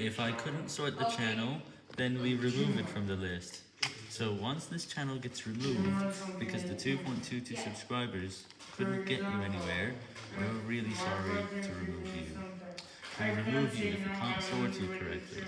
If I couldn't sort the channel, then we remove it from the list. So once this channel gets removed, because the 2.22 subscribers couldn't get you anywhere, we're really sorry to remove you. We remove you if we can't sort you correctly.